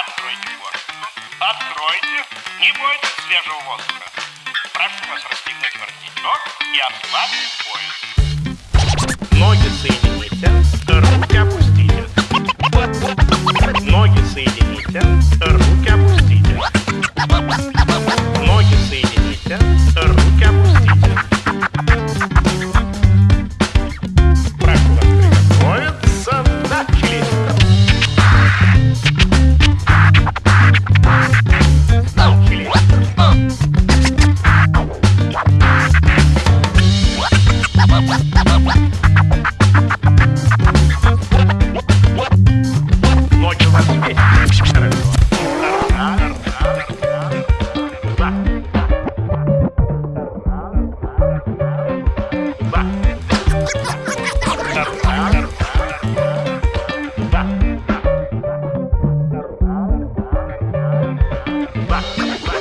Откройте его. Откройте. Не бойтесь свежего воздуха. Прошу вас расстегнуть воротничок и ослабить пояс. Ноги соедините, руки опустите. Ноги соедините, руки опустите.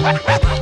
Ha ha ha!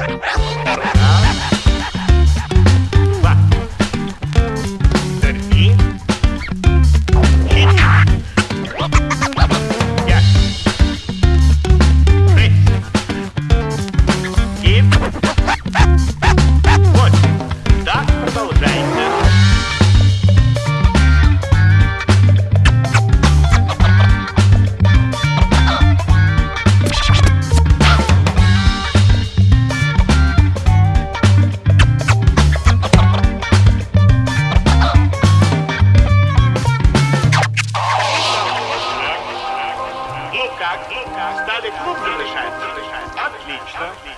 Ну как? Ну как? Стали клуб не мешать? Отлично.